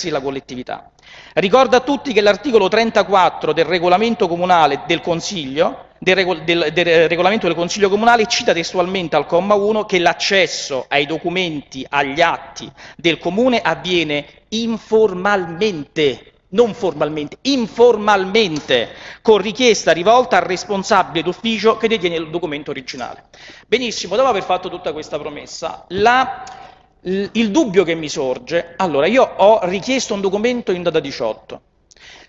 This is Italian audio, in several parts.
della collettività. Ricordo a tutti che l'articolo 34 del regolamento comunale del Consiglio, del, regol del, del regolamento del Consiglio comunale cita testualmente al comma 1 che l'accesso ai documenti, agli atti del comune avviene informalmente non formalmente, informalmente, con richiesta rivolta al responsabile d'ufficio che detiene il documento originale. Benissimo, dopo aver fatto tutta questa promessa, la, il dubbio che mi sorge, allora io ho richiesto un documento in data 18,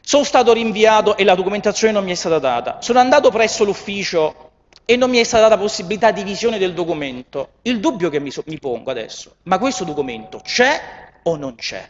sono stato rinviato e la documentazione non mi è stata data, sono andato presso l'ufficio e non mi è stata data possibilità di visione del documento. Il dubbio che mi, so, mi pongo adesso, ma questo documento c'è o non c'è?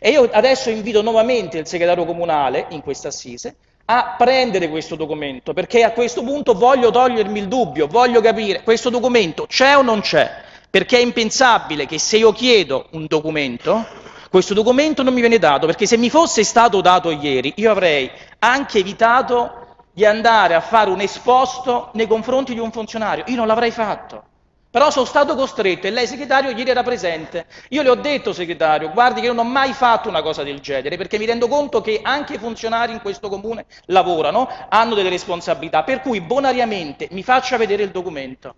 E io adesso invito nuovamente il segretario comunale in questa assise a prendere questo documento, perché a questo punto voglio togliermi il dubbio, voglio capire questo documento c'è o non c'è, perché è impensabile che se io chiedo un documento, questo documento non mi viene dato, perché se mi fosse stato dato ieri io avrei anche evitato di andare a fare un esposto nei confronti di un funzionario, io non l'avrei fatto. Però sono stato costretto e lei segretario ieri era presente. Io le ho detto segretario, guardi che io non ho mai fatto una cosa del genere perché mi rendo conto che anche i funzionari in questo comune lavorano, hanno delle responsabilità, per cui bonariamente mi faccia vedere il documento.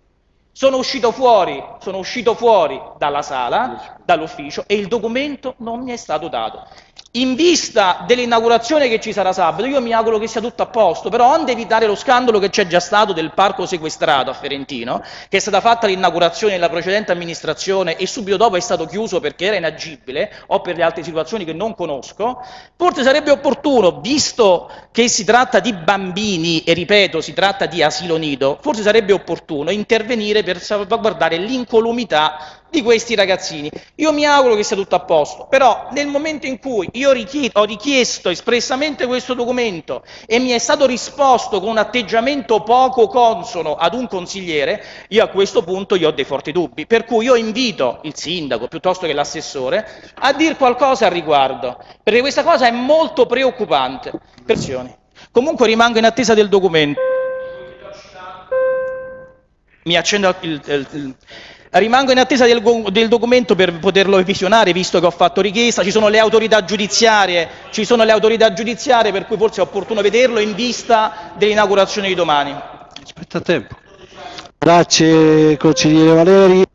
Sono uscito fuori, sono uscito fuori dalla sala, dall'ufficio e il documento non mi è stato dato. In vista dell'inaugurazione che ci sarà sabato, io mi auguro che sia tutto a posto, però onde evitare lo scandalo che c'è già stato del parco sequestrato a Ferentino, che è stata fatta l'inaugurazione nella precedente amministrazione e subito dopo è stato chiuso perché era inagibile o per le altre situazioni che non conosco, forse sarebbe opportuno, visto che si tratta di bambini e ripeto si tratta di asilo nido, forse sarebbe opportuno intervenire per salvaguardare l'incolumità di questi ragazzini. Io mi auguro che sia tutto a posto, però nel momento in cui io ho richiesto espressamente questo documento e mi è stato risposto con un atteggiamento poco consono ad un consigliere, io a questo punto io ho dei forti dubbi, per cui io invito il sindaco piuttosto che l'assessore a dire qualcosa al riguardo, perché questa cosa è molto preoccupante. Versioni. Comunque rimango in attesa del documento. Mi accendo il, il, il Rimango in attesa del, del, documento per poterlo visionare, visto che ho fatto richiesta. Ci sono le autorità giudiziarie, ci sono le autorità giudiziarie per cui forse è opportuno vederlo in vista dell'inaugurazione di domani. Aspetta tempo. Grazie consigliere Valeri.